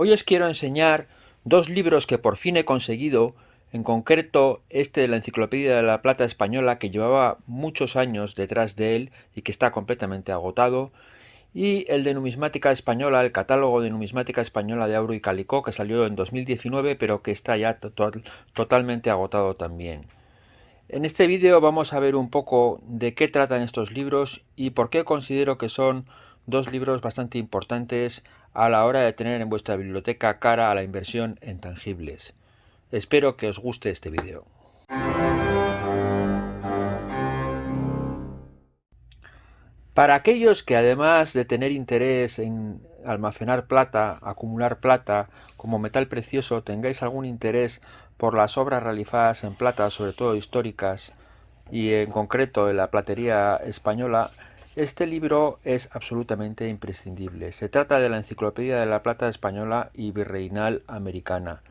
Hoy os quiero enseñar dos libros que por fin he conseguido, en concreto este de la Enciclopedia de la Plata Española que llevaba muchos años detrás de él y que está completamente agotado, y el de Numismática Española, el catálogo de Numismática Española de Auro y Calicó que salió en 2019 pero que está ya totalmente agotado también. En este vídeo vamos a ver un poco de qué tratan estos libros y por qué considero que son dos libros bastante importantes a la hora de tener en vuestra biblioteca cara a la inversión en tangibles. Espero que os guste este vídeo. Para aquellos que además de tener interés en almacenar plata, acumular plata como metal precioso, tengáis algún interés por las obras realizadas en plata, sobre todo históricas, y en concreto en la platería española, este libro es absolutamente imprescindible. Se trata de la Enciclopedia de la Plata Española y Virreinal Americana.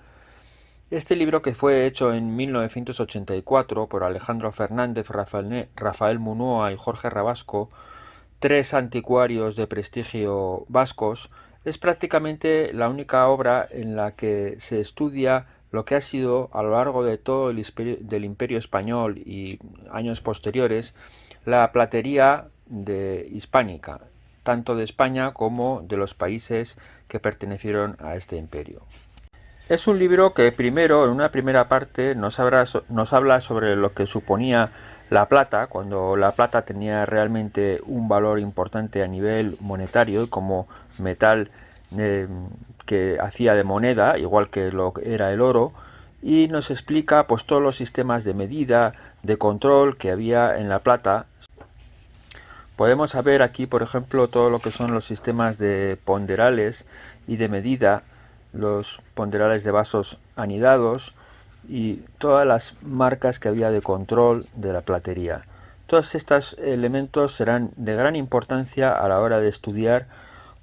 Este libro que fue hecho en 1984 por Alejandro Fernández, Rafael, Munoa y Jorge Rabasco, tres anticuarios de prestigio vascos, es prácticamente la única obra en la que se estudia lo que ha sido a lo largo de todo el del imperio español y años posteriores la platería de hispánica, tanto de España como de los países que pertenecieron a este imperio. Es un libro que primero, en una primera parte, nos, habla sobre lo que suponía la plata, cuando la plata tenía realmente un valor importante a nivel monetario como metal eh, que hacía de moneda, igual que lo era el oro, y nos explica pues todos los sistemas de medida, de control que había en la plata Podemos ver aquí, por ejemplo, todo lo que son los sistemas de ponderales y de medida, los ponderales de vasos anidados y todas las marcas que había de control de la platería. Todos estos elementos serán de gran importancia a la hora de estudiar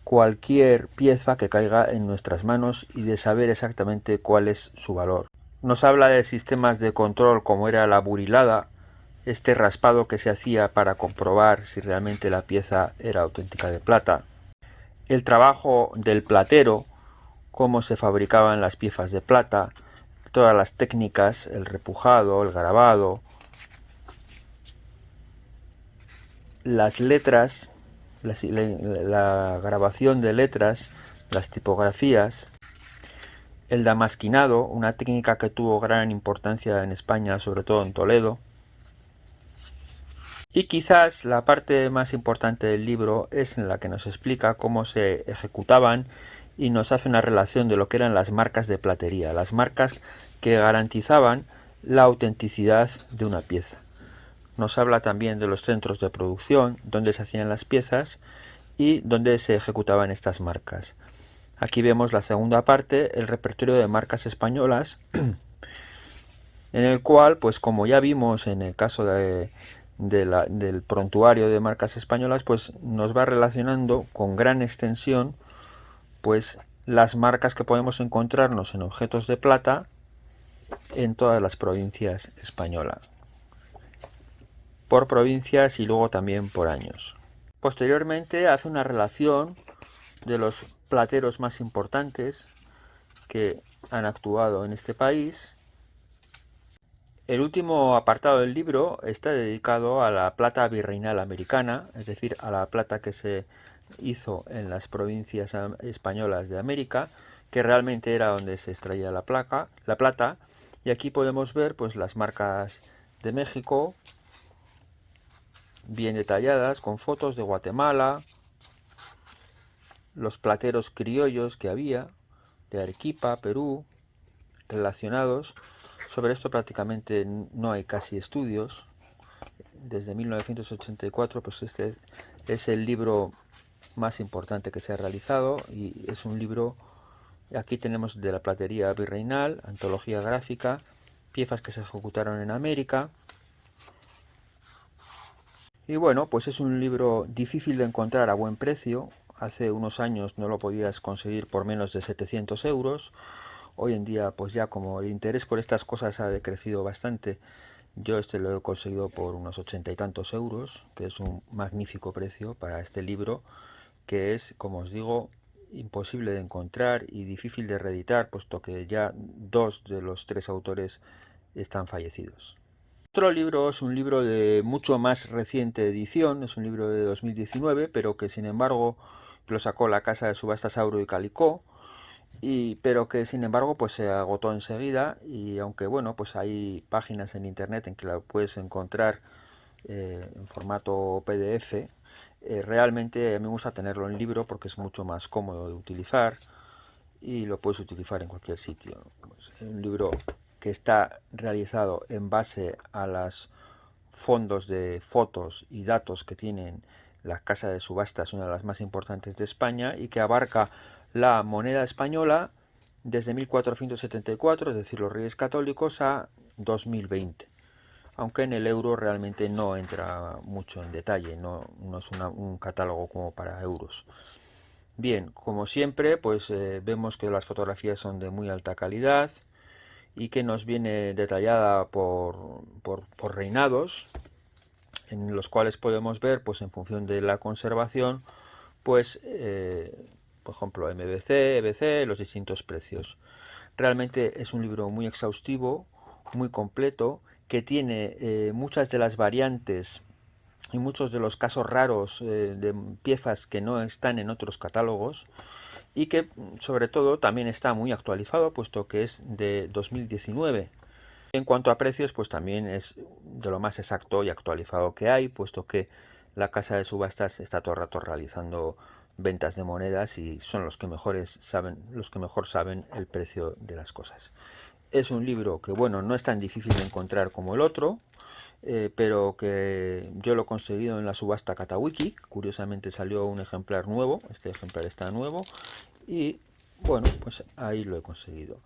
cualquier pieza que caiga en nuestras manos y de saber exactamente cuál es su valor. Nos habla de sistemas de control como era la burilada, este raspado que se hacía para comprobar si realmente la pieza era auténtica de plata, el trabajo del platero, cómo se fabricaban las piezas de plata, todas las técnicas, el repujado, el grabado, las letras, la, la, grabación de letras, las tipografías, el damasquinado, una técnica que tuvo gran importancia en España, sobre todo en Toledo, y quizás la parte más importante del libro es en la que nos explica cómo se ejecutaban y nos hace una relación de lo que eran las marcas de platería, las marcas que garantizaban la autenticidad de una pieza. Nos habla también de los centros de producción, donde se hacían las piezas y donde se ejecutaban estas marcas. Aquí vemos la segunda parte, el repertorio de marcas españolas, en el cual, pues como ya vimos en el caso de, del prontuario de marcas españolas, pues nos va relacionando con gran extensión pues las marcas que podemos encontrarnos en objetos de plata en todas las provincias españolas. Por provincias y luego también por años. Posteriormente hace una relación de los plateros más importantes que han actuado en este país el último apartado del libro está dedicado a la plata virreinal americana, es decir, a la plata que se hizo en las provincias españolas de América, que realmente era donde se extraía la, placa, la plata. Y aquí podemos ver pues, las marcas de México, bien detalladas, con fotos de Guatemala, los plateros criollos que había, de Arequipa, Perú, relacionados sobre esto prácticamente no hay casi estudios. Desde 1984, pues este es el libro más importante que se ha realizado y es un libro, aquí tenemos de la platería virreinal, antología gráfica, piezas que se ejecutaron en América. Y bueno, pues es un libro difícil de encontrar a buen precio. Hace unos años no lo podías conseguir por menos de 700 euros. Hoy en día, pues ya como el interés por estas cosas ha decrecido bastante, yo este lo he conseguido por unos ochenta y tantos euros, que es un magnífico precio para este libro, que es, como os digo, imposible de encontrar y difícil de reeditar, puesto que ya dos de los tres autores están fallecidos. Otro libro es un libro de mucho más reciente edición, es un libro de 2019, pero que sin embargo lo sacó la casa de subastas Auro y Calicó, y, pero que sin embargo pues se agotó enseguida y aunque bueno pues hay páginas en internet en que la puedes encontrar eh, en formato PDF, eh, realmente a mí me gusta tenerlo en libro porque es mucho más cómodo de utilizar y lo puedes utilizar en cualquier sitio. Pues, un libro que está realizado en base a los fondos de fotos y datos que tienen la casa de subastas, una de las más importantes de España, y que abarca la moneda española desde 1474, es decir, los Reyes Católicos, a 2020. Aunque en el euro realmente no entra mucho en detalle, no, es un catálogo como para euros. Bien, como siempre, pues eh, vemos que las fotografías son de muy alta calidad, y que nos viene detallada por, reinados, en los cuales podemos ver, pues en función de la conservación, pues, eh, por ejemplo, MBC, EBC, los distintos precios. Realmente es un libro muy exhaustivo, muy completo, que tiene eh, muchas de las variantes y muchos de los casos raros eh, de piezas que no están en otros catálogos y que sobre todo también está muy actualizado puesto que es de 2019. En cuanto a precios, pues también es de lo más exacto y actualizado que hay, puesto que la casa de subastas está todo el rato realizando ventas de monedas y son los que mejores saben, los que mejor saben el precio de las cosas. Es un libro que bueno, no es tan difícil de encontrar como el otro, eh, pero que yo lo he conseguido en la subasta Katawiki. Curiosamente salió un ejemplar nuevo, este ejemplar está nuevo, y bueno, pues ahí lo he conseguido.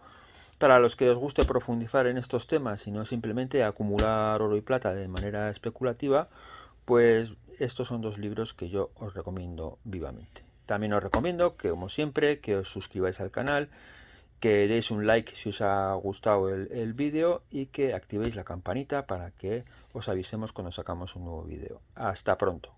Para los que os guste profundizar en estos temas y no simplemente acumular oro y plata de manera especulativa, pues estos son dos libros que yo os recomiendo vivamente. También os recomiendo que, como siempre, que os suscribáis al canal, que deis un like si os ha gustado el, vídeo y que activéis la campanita para que os avisemos cuando sacamos un nuevo vídeo. Hasta pronto.